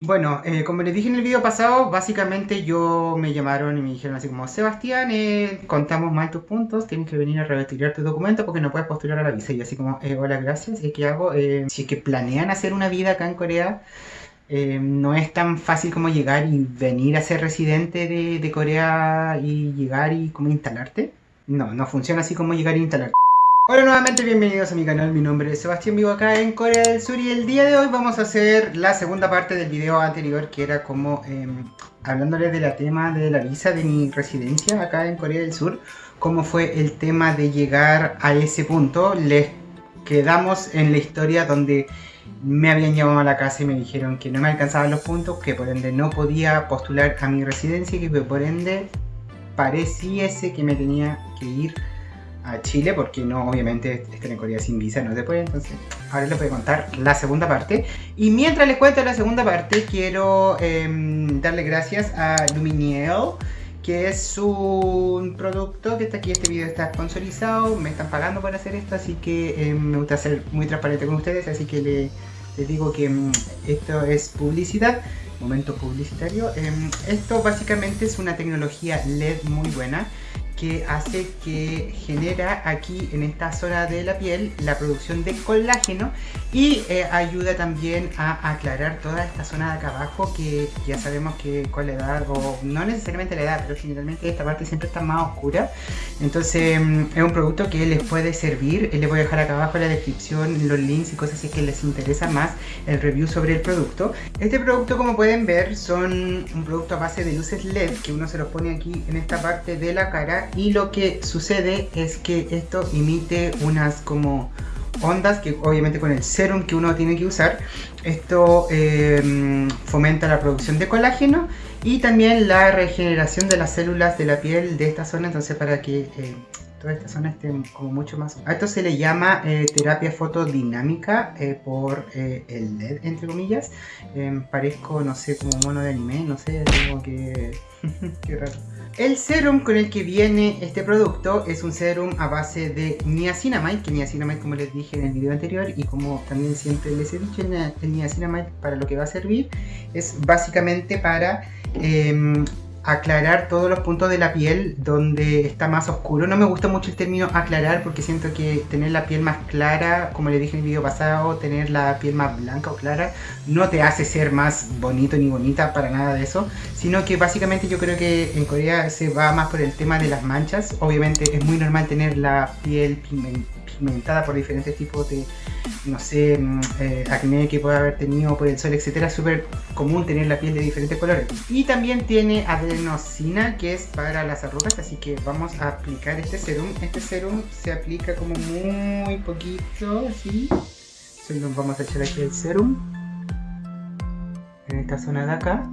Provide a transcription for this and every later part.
Bueno, eh, como les dije en el video pasado, básicamente yo me llamaron y me dijeron así como Sebastián, eh, contamos mal tus puntos, tienes que venir a retirar tu documento porque no puedes postular a la visa. Y así como, eh, hola, gracias, ¿y qué hago? si es que planean hacer una vida acá en Corea, no es tan fácil como llegar y venir a ser residente de, de Corea y llegar y como instalarte. No, no funciona así como llegar e instalarte. Hola nuevamente, bienvenidos a mi canal, mi nombre es Sebastián, vivo acá en Corea del Sur y el día de hoy vamos a hacer la segunda parte del video anterior que era como eh, hablándoles de la tema de la visa de mi residencia acá en Corea del Sur cómo fue el tema de llegar a ese punto, les quedamos en la historia donde me habían llamado a la casa y me dijeron que no me alcanzaban los puntos, que por ende no podía postular a mi residencia y que por ende pareciese que me tenía que ir a Chile porque no, obviamente, estar en Corea sin visa no se puede, entonces ahora les voy a contar la segunda parte. Y mientras les cuento la segunda parte, quiero em, darle gracias a Luminiel, que es un producto que está aquí, este video está sponsorizado, me están pagando por hacer esto, así que em, me gusta ser muy transparente con ustedes, así que les digo que em, esto es publicidad momento publicitario. esto básicamente es una tecnología LED muy buena que hace que genera aquí en esta zona de la piel la producción de colágeno y eh, ayuda también a aclarar toda esta zona de acá abajo que ya sabemos que con la edad o no necesariamente la edad pero generalmente esta parte siempre está más oscura. Entonces mm, es un producto que les puede servir. Les voy a dejar acá abajo en la descripción los links y cosas es que les interesa más el review sobre el producto. Este producto como pueden ver son un producto a base de luces LED que uno se los pone aquí en esta parte de la cara y lo que sucede es que esto emite unas como ondas que obviamente con el serum que uno tiene que usar esto em, fomenta la producción de colágeno y también la regeneración de las células de la piel de esta zona. Entonces para que eh, toda esta zona esté como mucho más a esto se le llama eh, terapia fotodinámica eh, por el LED entre comillas. Em, parezco no sé como mono de anime no sé tengo que qué raro. El serum con el que viene este producto es un serum a base de niacinamide, que niacinamide como les dije en el video anterior y como también siempre les he dicho, el niacinamide para lo que va a servir es básicamente para em, aclarar todos los puntos de la piel donde está más oscuro. No me gusta mucho el término aclarar porque siento que tener la piel más clara, como le dije en el video pasado, tener la piel más blanca o clara, no te hace ser más bonito ni bonita para nada de eso, sino que básicamente yo creo que en Corea se va más por el tema de las manchas. Obviamente es muy normal tener la piel pigmentada por diferentes tipos de no sé, mm, eh, acné que pueda haber tenido por el sol, etcétera, súper común tener la piel de diferentes colores. Y también tiene adenosina, que es para las arrugas, así que vamos a aplicar este serum. Este serum se aplica como muy poquito, así. Entonces vamos a echar aquí el serum. En esta zona de acá.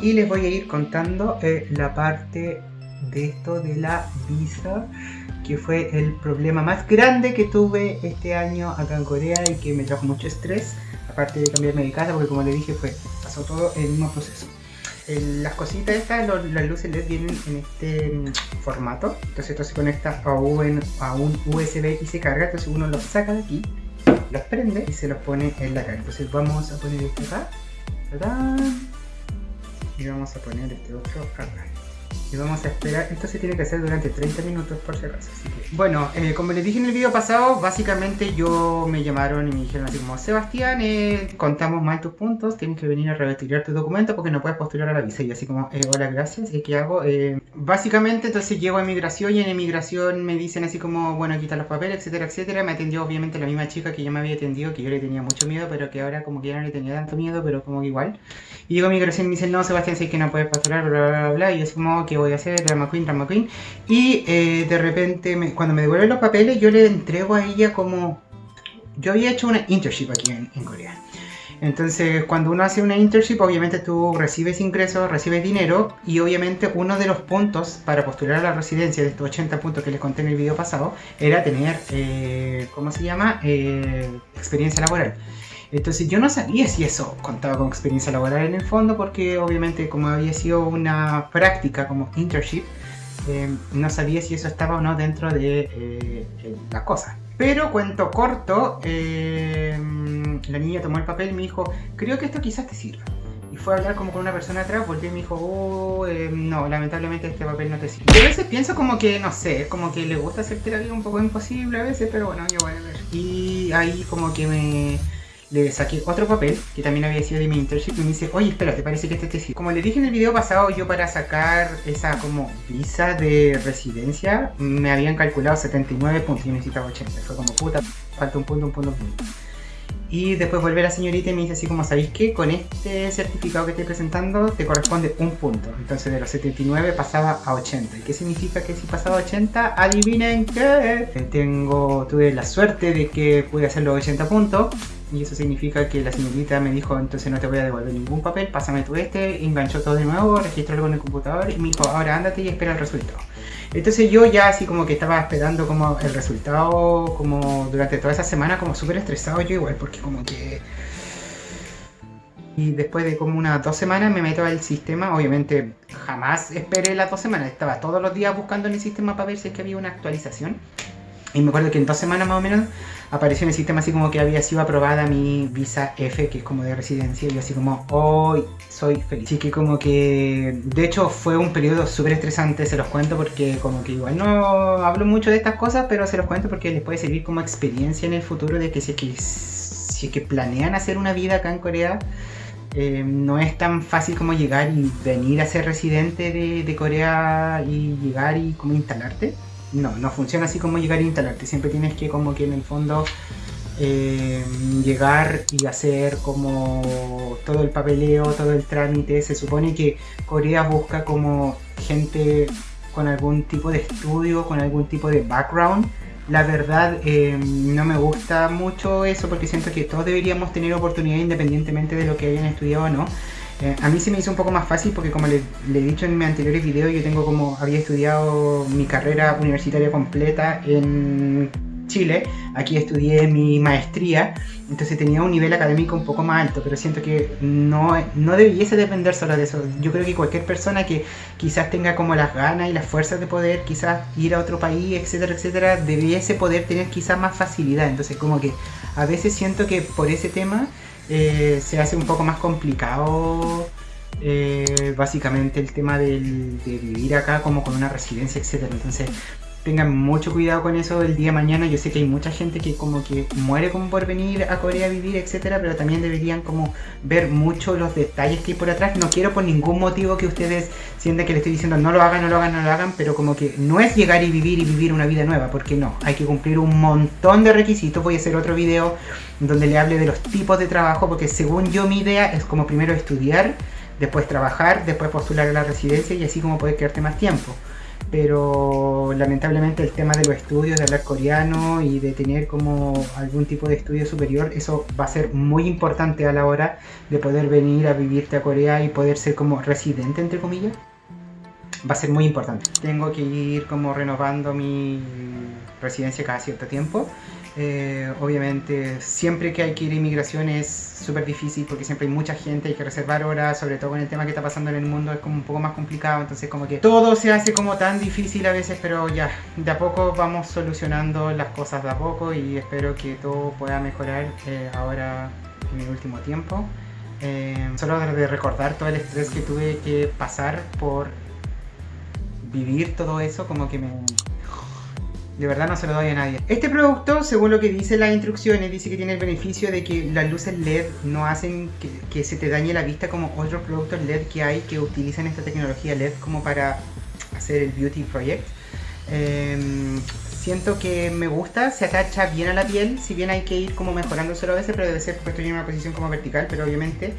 Y les voy a ir contando eh, la parte de esto de la visa que fue el problema más grande que tuve este año acá en Corea y que me trajo mucho estrés, aparte de cambiarme de casa, porque como le dije, fue, pasó todo el mismo proceso. las cositas estas, las luces LED vienen en este mm, formato, entonces esto se conecta a un, a un USB y se carga, entonces uno lo saca de aquí, los prende y se los pone en la cara. Entonces vamos a poner esto acá, y vamos a poner este otro acá y vamos a esperar, esto se tiene que hacer durante 30 minutos por si acaso. Bueno, eh, como les dije en el video pasado, básicamente yo me llamaron y me dijeron así como Sebastián, eh, contamos mal tus puntos, tienes que venir a retirar tu documento porque no puedes postular a la visa y así como, eh, hola, gracias, ¿y qué hago? básicamente entonces llego a inmigración y en inmigración me dicen así como, bueno, quita los papeles, etcétera, etcétera, me atendió obviamente la misma chica que ya me había atendido, que yo le tenía mucho miedo, pero que ahora como que ya no le tenía tanto miedo, pero como que igual. Y llego a inmigración y me dicen, no, Sebastián, sé que no puedes postular, bla, bla, bla, y así como, ¿qué voy a hacer? Drama Queen, Drama Queen y de repente me cuando me devuelven los papeles, yo le entrego a ella como... Yo había hecho una internship aquí en, Corea. Entonces, cuando uno hace una internship, obviamente tú recibes ingresos, recibes dinero y obviamente uno de los puntos para postular a la residencia de estos 80 puntos que les conté en el video pasado era tener, eh, ¿cómo se llama? Eh, experiencia laboral. Entonces yo no sabía si eso contaba con experiencia laboral en el fondo porque obviamente como había sido una práctica como internship, eh, no sabía si eso estaba o no dentro de eh, la cosa. Pero cuento corto, eh, la niña tomó el papel y me dijo, creo que esto quizás te sirva. Y fue a hablar como con una persona atrás, volvió y me dijo, oh, eh, no, lamentablemente este papel no te sirve. Yo a veces pienso como que, no sé, como que le gusta hacerte la vida un poco imposible a veces, pero bueno, yo voy a ver. Y ahí como que me le saqué otro papel que también había sido de mi internship y me dice, oye, espera, ¿te parece que este te sirve? Como le dije en el video pasado, yo para sacar esa como visa de residencia me habían calculado 79 puntos y necesitaba 80. Fue como, puta, falta un punto, un punto, un punto. Y después vuelve la señorita y me dice así como, ¿sabéis qué? Con este certificado que estoy presentando te corresponde un punto. Entonces de los 79 pasaba a 80. ¿Y qué significa que si pasaba a 80? Adivinen qué. Tengo, tuve la suerte de que pude hacer los 80 puntos. Y eso significa que la señorita me dijo, entonces no te voy a devolver ningún papel, pásame tú este, enganchó todo de nuevo, registró con el computador y me dijo, ahora ándate y espera el resultado. Entonces yo ya así como que estaba esperando como el resultado como durante toda esa semana como súper estresado yo igual porque como que... Y después de como unas dos semanas me meto al sistema, obviamente jamás esperé las dos semanas, estaba todos los días buscando en el sistema para ver si es que había una actualización. Y me acuerdo que en dos semanas más o menos apareció en el sistema así como que había sido aprobada mi visa F, que es como de residencia, y así como, hoy soy feliz. Así que como que, de hecho fue un periodo súper estresante, se los cuento porque como que igual no hablo mucho de estas cosas, pero se los cuento porque les puede servir como experiencia en el futuro de que si es que, si es que planean hacer una vida acá en Corea, eh, no es tan fácil como llegar y venir a ser residente de, de Corea y llegar y como instalarte no, no funciona así como llegar a instalarte. Siempre tienes que como que en el fondo eh, llegar y hacer como todo el papeleo, todo el trámite. Se supone que Corea busca como gente con algún tipo de estudio, con algún tipo de background. La verdad eh, no me gusta mucho eso porque siento que todos deberíamos tener oportunidad independientemente de lo que hayan estudiado o no. Eh, a mí se me hizo un poco más fácil porque como le, he dicho en mis anteriores videos, yo tengo como, había estudiado mi carrera universitaria completa en Chile, aquí estudié mi maestría, entonces tenía un nivel académico un poco más alto, pero siento que no, no debiese depender solo de eso. Yo creo que cualquier persona que quizás tenga como las ganas y las fuerzas de poder quizás ir a otro país, etcétera, etcétera, debiese poder tener quizás más facilidad. Entonces como que a veces siento que por ese tema eh, se hace un poco más complicado eh, básicamente el tema de vivir acá como con una residencia, etcétera. Entonces tengan mucho cuidado con eso el día de mañana. Yo sé que hay mucha gente que como que muere como por venir a Corea a vivir, etcétera, pero también deberían como ver mucho los detalles que hay por atrás. No quiero por ningún motivo que ustedes sientan que les estoy diciendo no lo hagan, no lo hagan, no lo hagan, pero como que no es llegar y vivir y vivir una vida nueva, porque no, hay que cumplir un montón de requisitos. Voy a hacer otro video donde le hable de los tipos de trabajo, porque según yo mi idea es como primero estudiar, después trabajar, después postular a la residencia y así como poder quedarte más tiempo pero lamentablemente el tema de los estudios, de hablar coreano y de tener como algún tipo de estudio superior, eso va a ser muy importante a la hora de poder venir a vivirte a Corea y poder ser como residente, entre comillas. Va a ser muy importante. Tengo que ir como renovando mi residencia cada cierto tiempo eh, obviamente, siempre que hay que ir a inmigración es súper difícil porque siempre hay mucha gente, hay que reservar horas, sobre todo con el tema que está pasando en el mundo es como un poco más complicado, entonces como que todo se hace como tan difícil a veces, pero ya, de a poco vamos solucionando las cosas de a poco y espero que todo pueda mejorar eh, ahora en el último tiempo. Eh, solo de recordar todo el estrés que tuve que pasar por vivir todo eso, como que me, de verdad no se lo doy a nadie. Este producto, según lo que dice las instrucciones, dice que tiene el beneficio de que las luces LED no hacen que, se te dañe la vista como otros productos LED que hay que utilizan esta tecnología LED como para hacer el Beauty Project. Em, siento que me gusta, se atacha bien a la piel, si bien hay que ir como mejorándoselo a veces, pero debe ser porque estoy en una posición como vertical, pero obviamente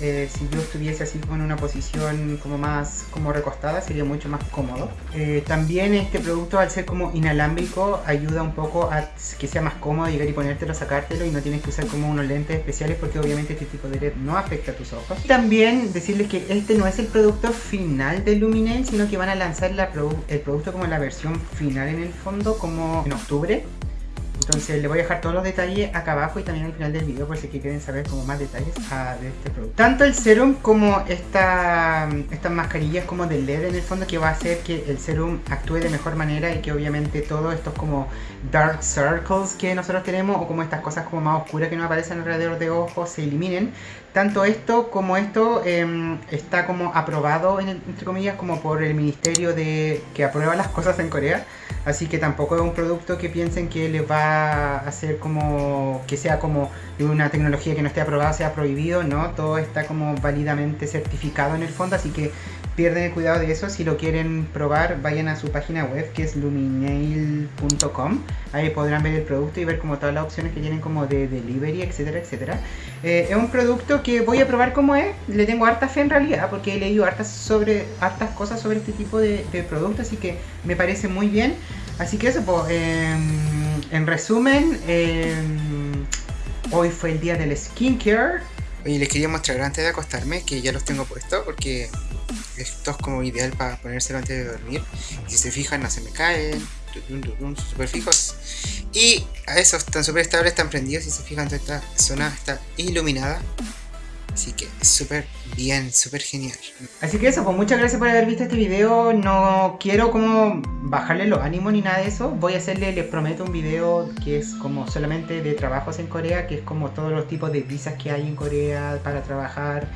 eh, si yo estuviese así con una posición como más como recostada sería mucho más cómodo. Eh, también este producto al ser como inalámbrico ayuda un poco a que sea más cómodo llegar y ponértelo, sacártelo y no tienes que usar como unos lentes especiales porque obviamente este tipo de LED no afecta a tus ojos. También decirles que este no es el producto final de Luminel, sino que van a lanzar el producto como la versión final en el fondo como en octubre Entonces les voy a dejar todos los detalles acá abajo y también al final del video por si quieren saber como más detalles ah, de este producto. Tanto el serum como esta, estas mascarillas como de LED en el fondo que va a hacer que el serum actúe de mejor manera y que obviamente todos estos como dark circles que nosotros tenemos o como estas cosas como más oscuras que nos aparecen alrededor de ojos se eliminen. Tanto esto como esto em, está como aprobado entre comillas como por el ministerio de que aprueba las cosas en Corea. Así que tampoco es un producto que piensen que les va a hacer como que sea como una tecnología que no esté aprobada, sea prohibido, ¿no? Todo está como válidamente certificado en el fondo, así que pierden el cuidado de eso. Si lo quieren probar, vayan a su página web que es luminail.com. Ahí podrán ver el producto y ver como todas las opciones que tienen como de delivery, etcétera, etcétera. Eh, es un producto que voy a probar como es. Le tengo harta fe en realidad porque he leído hartas, sobre, hartas cosas sobre este tipo de, de productos, así que me parece muy bien. Así que eso, pues, en resumen, em, hoy fue el día del skincare. Oye, les quería mostrar antes de acostarme que ya los tengo puestos porque esto es como ideal para ponérselo antes de dormir. Si se fijan, no se me caen, súper fijos. Y a eso están súper estables, están prendidos. Si se fijan, toda esta zona está iluminada. Así que súper bien, súper genial. Así que eso, pues muchas gracias por haber visto este video. No quiero como bajarle los ánimos ni nada de eso. Voy a hacerle, les prometo, un video que es como solamente de trabajos en Corea, que es como todos los tipos de visas que hay en Corea para trabajar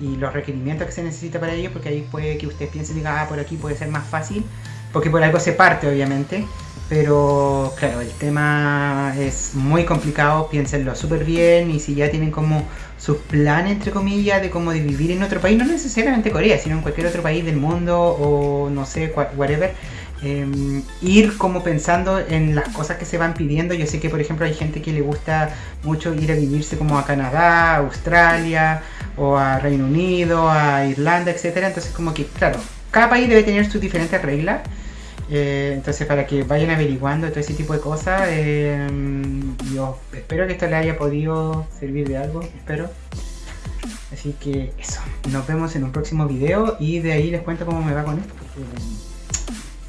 y los requerimientos que se necesita para ello, porque ahí puede que ustedes piensen y digan, ah, por aquí puede ser más fácil, porque por algo se parte, obviamente. Pero claro, el tema es muy complicado, piénsenlo súper bien y si ya tienen como sus planes, entre comillas, de cómo vivir en otro país, no necesariamente Corea, sino en cualquier otro país del mundo o no sé, whatever, em, ir como pensando en las cosas que se van pidiendo. Yo sé que por ejemplo hay gente que le gusta mucho ir a vivirse como a Canadá, Australia o a Reino Unido, a Irlanda, etcétera. Entonces como que, claro, cada país debe tener sus diferentes reglas. Eh, entonces para que vayan averiguando todo ese tipo de cosas, eh, yo espero que esto les haya podido servir de algo, espero. Así que eso, nos vemos en un próximo video y de ahí les cuento cómo me va con esto.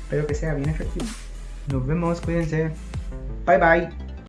espero que sea bien efectivo. Nos vemos, cuídense. Bye bye.